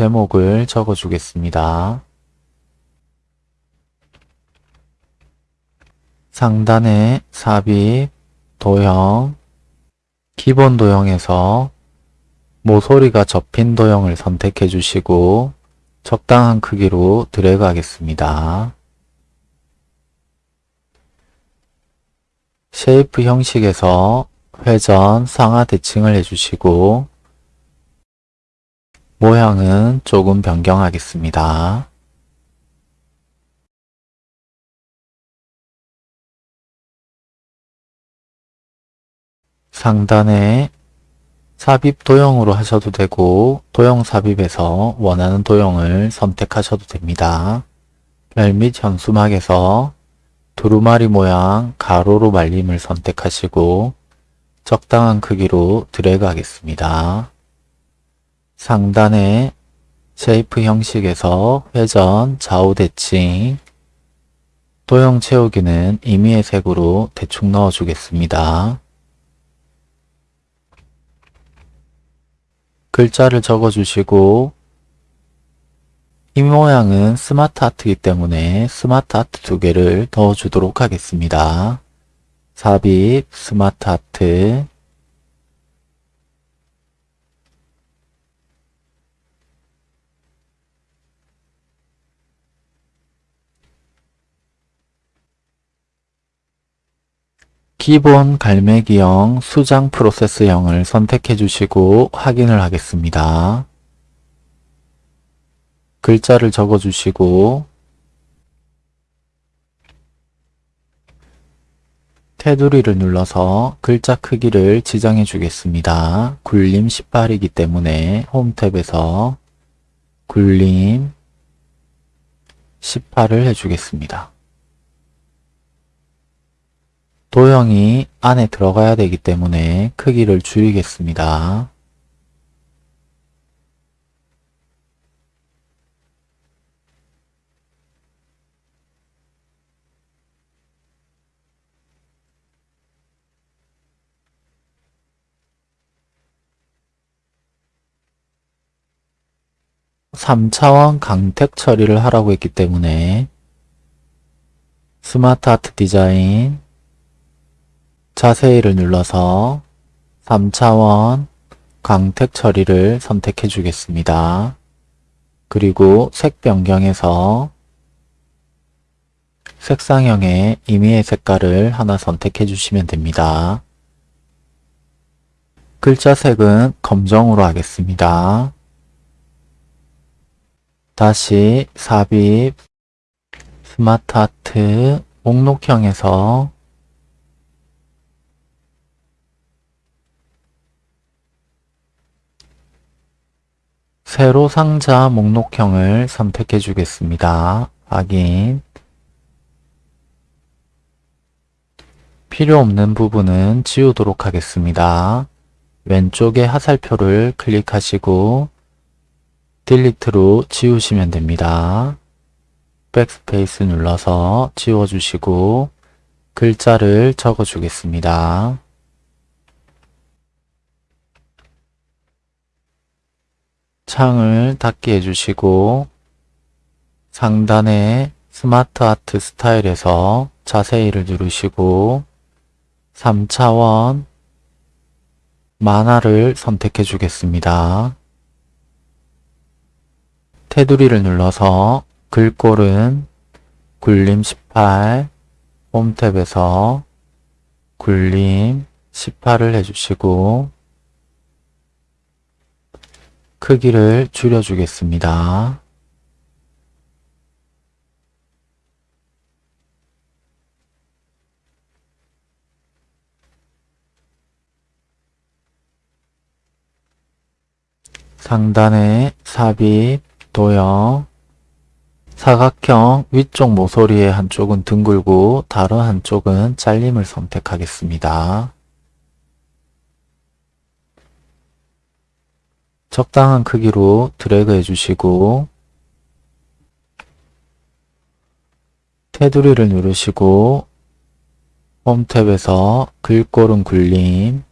제목을 적어주겠습니다. 상단에 삽입, 도형, 기본 도형에서 모서리가 접힌 도형을 선택해 주시고 적당한 크기로 드래그 하겠습니다. shape 형식에서 회전, 상하 대칭을 해주시고 모양은 조금 변경하겠습니다. 상단에 삽입 도형으로 하셔도 되고 도형 삽입에서 원하는 도형을 선택하셔도 됩니다. 별및 현수막에서 두루마리 모양 가로로 말림을 선택하시고 적당한 크기로 드래그 하겠습니다. 상단에 shape 형식에서 회전, 좌우 대칭, 도형 채우기는 임의의 색으로 대충 넣어주겠습니다. 글자를 적어주시고 이 모양은 스마트 아트이기 때문에 SmartArt 두 개를 넣어주도록 하겠습니다. 삽입, 스마트 아트, 기본 갈매기형 수장 프로세스형을 선택해 주시고 확인을 하겠습니다. 글자를 적어 주시고 테두리를 눌러서 글자 크기를 지정해 주겠습니다. 굴림 18이기 때문에 홈 탭에서 굴림 18을 해주겠습니다. 도형이 안에 들어가야 되기 때문에 크기를 줄이겠습니다. (3차원) 강택 처리를 하라고 했기 때문에 스마트 아트 디자인 자세히를 눌러서 3차원 광택 처리를 선택해 주겠습니다. 그리고 색 변경에서 색상형의 임의의 색깔을 하나 선택해 주시면 됩니다. 글자 색은 검정으로 하겠습니다. 다시 삽입, 스마트 아트, 목록형에서 세로 상자 목록형을 선택해 주겠습니다. 확인 필요 없는 부분은 지우도록 하겠습니다. 왼쪽에 화살표를 클릭하시고 delete로 지우시면 됩니다. 백스페이스 눌러서 지워주시고 글자를 적어 주겠습니다. 창을 닫게 해주시고 상단에 SmartArt 스타일에서 자세히를 누르시고 3차원 만화를 선택해 주겠습니다. 테두리를 눌러서 글꼴은 굴림 18 홈탭에서 굴림 18을 해주시고 크기를 줄여주겠습니다. 상단에 삽입, 도형, 사각형 위쪽 모서리의 한쪽은 둥글고 다른 한쪽은 잘림을 선택하겠습니다. 적당한 크기로 드래그 해주시고 테두리를 누르시고 홈 탭에서 글꼴은 굴림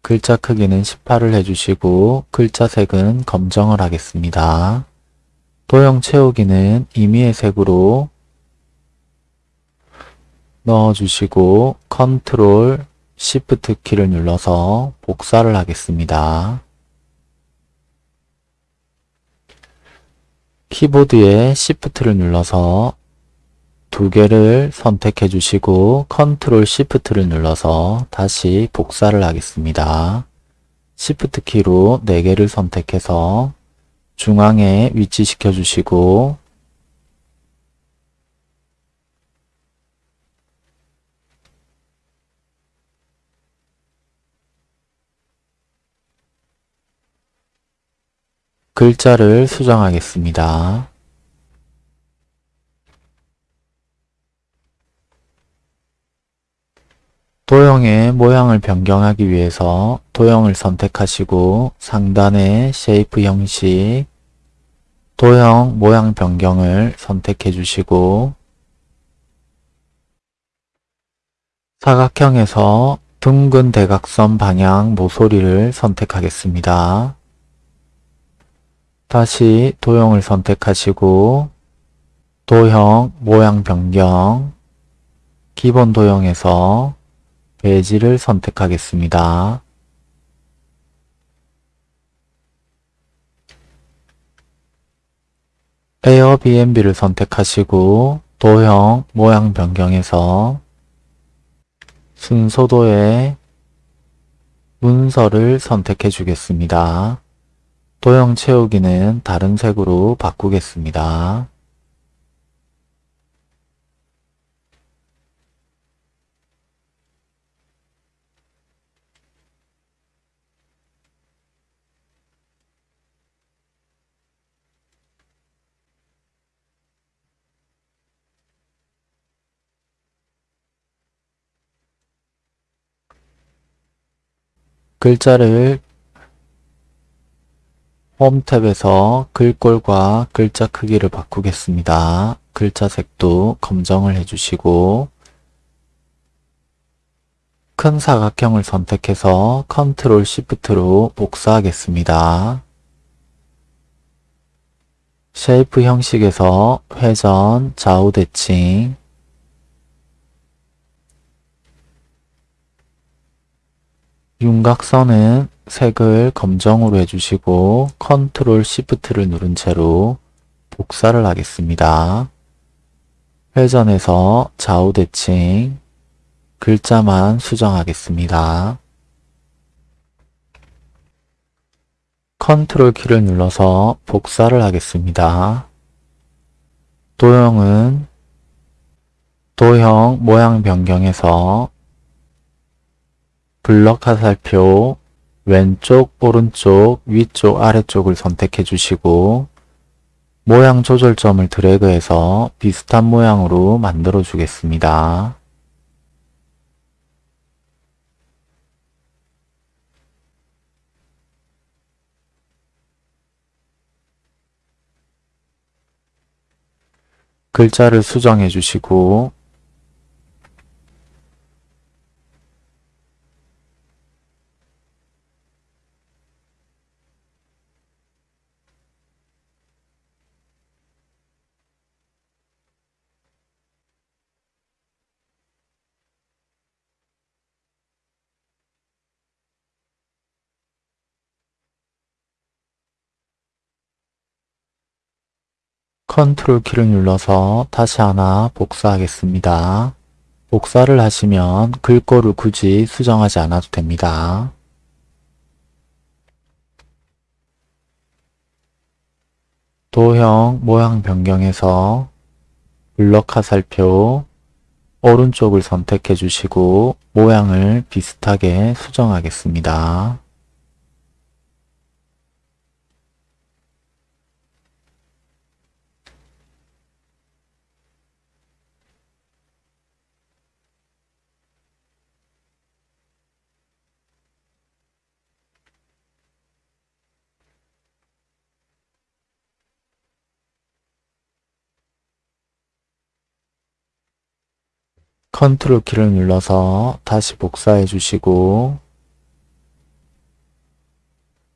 글자 크기는 18을 해주시고 글자 색은 검정을 하겠습니다. 도형 채우기는 임의의 색으로 넣어주시고 컨트롤 Shift 키를 눌러서 복사를 하겠습니다. 키보드에 Shift를 눌러서 두 개를 선택해 주시고 컨트롤 Shift를 눌러서 다시 복사를 하겠습니다. Shift 키로 4개를 선택해서 중앙에 위치시켜 주시고 글자를 수정하겠습니다. 도형의 모양을 변경하기 위해서 도형을 선택하시고 상단의 shape 형식, 도형 모양 변경을 선택해 주시고 사각형에서 둥근 대각선 방향 모서리를 선택하겠습니다. 다시 도형을 선택하시고 도형 모양 변경 기본 도형에서 배지를 선택하겠습니다. 에어비앤비를 선택하시고 도형 모양 변경에서 순서도의 문서를 선택해 주겠습니다. 도형 채우기는 다른 색으로 바꾸겠습니다. 글자를 홈 탭에서 글꼴과 글자 크기를 바꾸겠습니다. 글자 색도 검정을 해주시고 큰 사각형을 선택해서 컨트롤 Shift로 복사하겠습니다. shape 형식에서 회전, 좌우 대칭, 윤곽선은 색을 검정으로 해주시고 컨트롤 시프트를 누른 채로 복사를 하겠습니다. 회전해서 좌우 대칭 글자만 수정하겠습니다. 컨트롤 키를 눌러서 복사를 하겠습니다. 도형은 도형 모양 변경해서 블럭 화살표 왼쪽, 오른쪽, 위쪽, 아래쪽을 선택해 주시고 모양 조절점을 드래그해서 비슷한 모양으로 만들어 주겠습니다. 글자를 수정해 주시고 컨트롤 키를 눌러서 다시 하나 복사하겠습니다. 복사를 하시면 글꼴을 굳이 수정하지 않아도 됩니다. 도형 모양 변경해서 블럭 화살표 오른쪽을 선택해 주시고 모양을 비슷하게 수정하겠습니다. 컨트롤 키를 눌러서 다시 복사해 주시고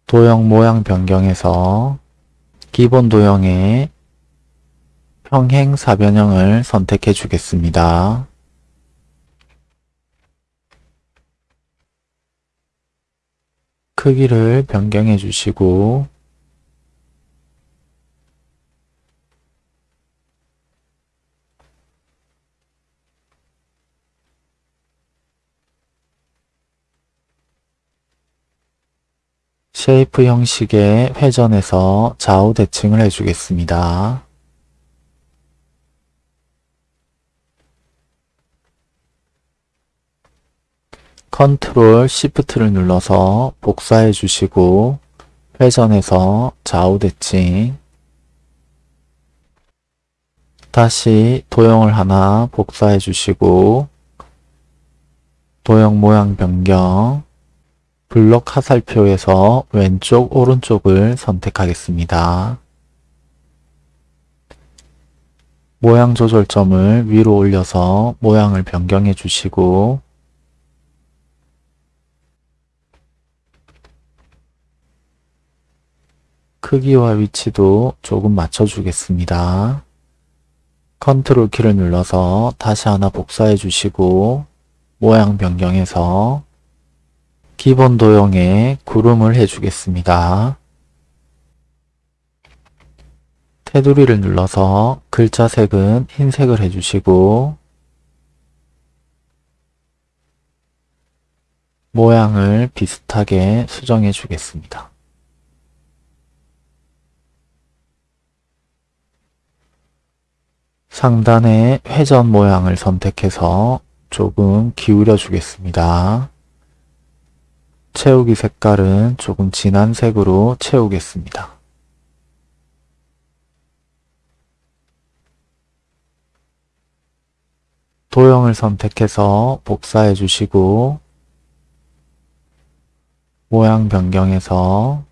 도형 모양 변경에서 기본 도형의 평행 사변형을 선택해 주겠습니다. 크기를 변경해 주시고 shape 형식의 회전에서 좌우 대칭을 해주겠습니다. 컨트롤 시프트를 눌러서 복사해 주시고 회전해서 좌우 대칭 다시 도형을 하나 복사해 주시고 도형 모양 변경 블록 화살표에서 왼쪽 오른쪽을 선택하겠습니다. 모양 조절점을 위로 올려서 모양을 변경해 주시고 크기와 위치도 조금 맞춰주겠습니다. 컨트롤 키를 눌러서 다시 하나 복사해 주시고 모양 변경해서 기본 도형에 구름을 해주겠습니다. 테두리를 눌러서 글자 색은 흰색을 해주시고 모양을 비슷하게 수정해 주겠습니다. 상단의 회전 모양을 선택해서 조금 기울여 주겠습니다. 채우기 색깔은 조금 진한 색으로 채우겠습니다. 도형을 선택해서 복사해 주시고 모양 변경해서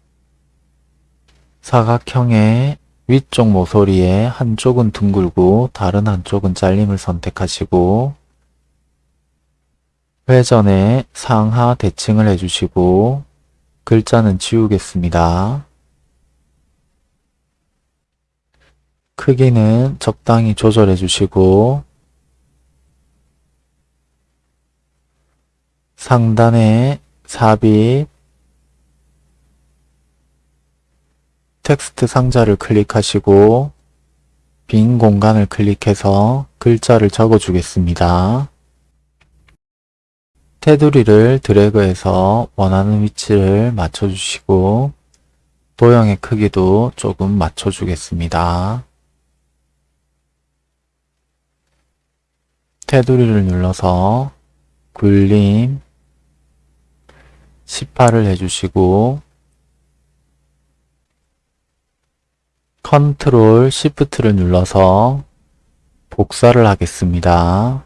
사각형의 위쪽 모서리의 한쪽은 둥글고 다른 한쪽은 잘림을 선택하시고 회전에 상하 대칭을 해주시고 글자는 지우겠습니다. 크기는 적당히 조절해 주시고 상단에 삽입 텍스트 상자를 클릭하시고 빈 공간을 클릭해서 글자를 적어 주겠습니다. 테두리를 드래그해서 원하는 위치를 맞춰주시고 도형의 크기도 조금 맞춰주겠습니다. 테두리를 눌러서 굴림 18을 해주시고 컨트롤 시프트를 눌러서 복사를 하겠습니다.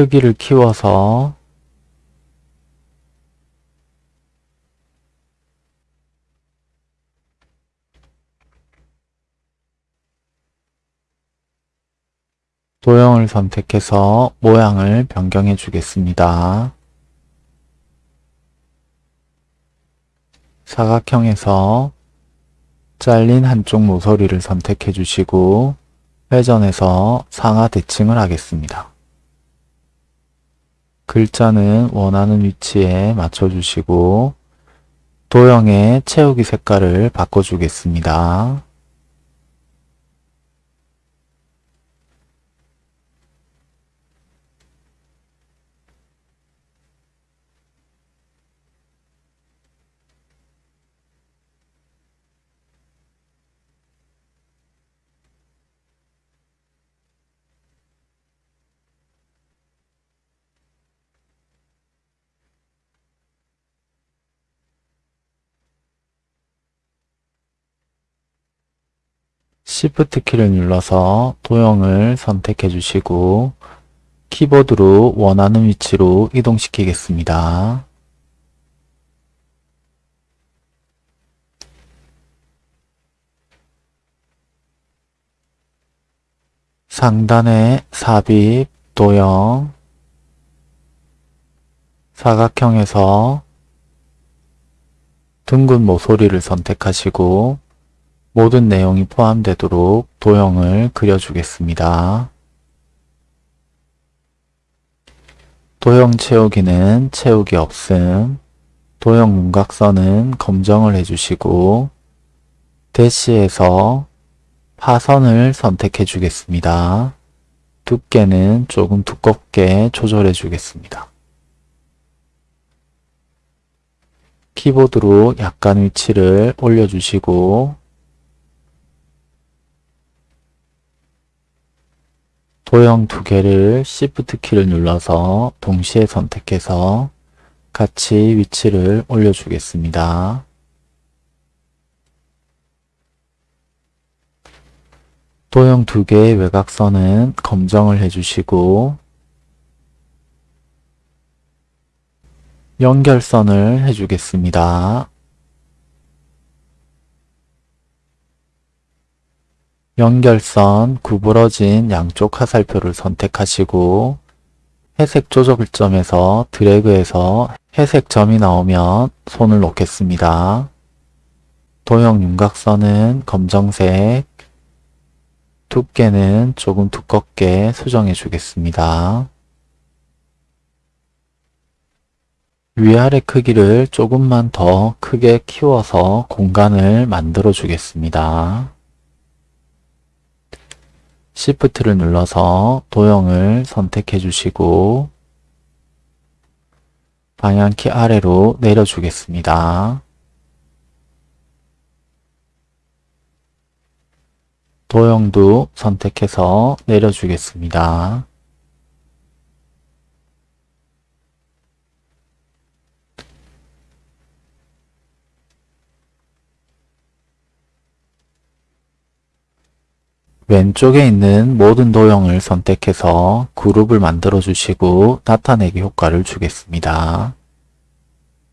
크기를 키워서 도형을 선택해서 모양을 변경해 주겠습니다. 사각형에서 잘린 한쪽 모서리를 선택해 주시고 회전해서 상하 대칭을 하겠습니다. 글자는 원하는 위치에 맞춰주시고 도형의 채우기 색깔을 바꿔주겠습니다. Shift 키를 눌러서 도형을 선택해 주시고 키보드로 원하는 위치로 이동시키겠습니다. 상단에 삽입, 도형, 사각형에서 둥근 모서리를 선택하시고 모든 내용이 포함되도록 도형을 그려주겠습니다. 도형 채우기는 채우기 없음, 도형 윤곽선은 검정을 해주시고 대시에서 파선을 선택해 주겠습니다. 두께는 조금 두껍게 조절해 주겠습니다. 키보드로 약간 위치를 올려주시고 도형 두 개를 Shift 키를 눌러서 동시에 선택해서 같이 위치를 올려주겠습니다. 도형 두 개의 외곽선은 검정을 해주시고 연결선을 해주겠습니다. 연결선 구부러진 양쪽 화살표를 선택하시고 회색 조절점에서 드래그해서 회색 점이 나오면 손을 놓겠습니다. 도형 윤곽선은 검정색, 두께는 조금 두껍게 수정해 주겠습니다. 위아래 크기를 조금만 더 크게 키워서 공간을 만들어 주겠습니다. Shift를 눌러서 도형을 선택해 주시고 방향키 아래로 내려주겠습니다. 도형도 선택해서 내려주겠습니다. 왼쪽에 있는 모든 도형을 선택해서 그룹을 만들어 주시고 나타내기 효과를 주겠습니다.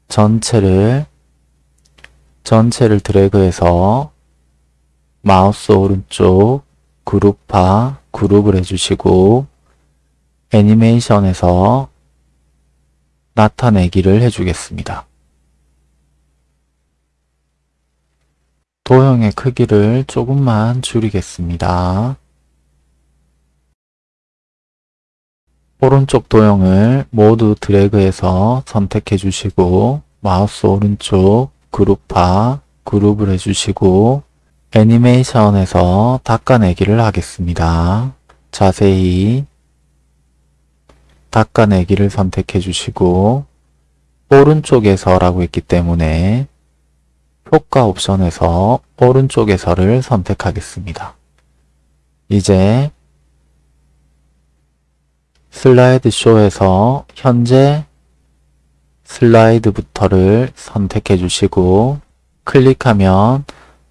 전체를 전체를 드래그해서 마우스 오른쪽 그룹화 그룹을 해주시고 애니메이션에서 나타내기를 해주겠습니다. 도형의 크기를 조금만 줄이겠습니다. 오른쪽 도형을 모두 드래그해서 선택해 주시고 마우스 오른쪽 그룹화 그룹을 해주시고 애니메이션에서 닦아내기를 하겠습니다. 자세히 닦아내기를 선택해 주시고 오른쪽에서 라고 했기 때문에 효과 옵션에서 오른쪽에서를 선택하겠습니다. 이제 슬라이드 쇼에서 현재 슬라이드부터를 선택해 주시고 클릭하면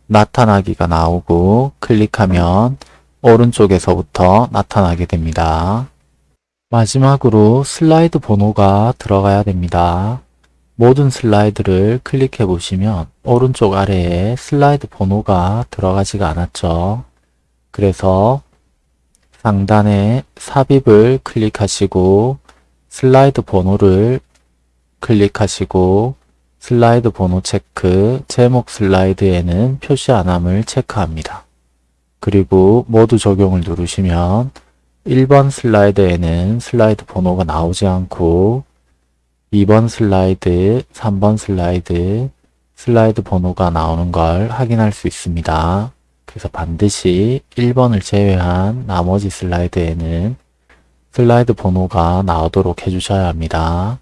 나타나기가 나오고 클릭하면 오른쪽에서부터 나타나게 됩니다. 마지막으로 슬라이드 번호가 들어가야 됩니다. 모든 슬라이드를 클릭해 보시면 오른쪽 아래에 슬라이드 번호가 들어가지가 않았죠. 그래서 상단에 삽입을 클릭하시고 슬라이드 번호를 클릭하시고 슬라이드 번호 체크, 제목 슬라이드에는 표시 안함을 체크합니다. 그리고 모두 적용을 누르시면 1번 슬라이드에는 슬라이드 번호가 나오지 않고 2번 슬라이드, 3번 슬라이드, 슬라이드 번호가 나오는 걸 확인할 수 있습니다. 그래서 반드시 1번을 제외한 나머지 슬라이드에는 슬라이드 번호가 나오도록 해주셔야 합니다.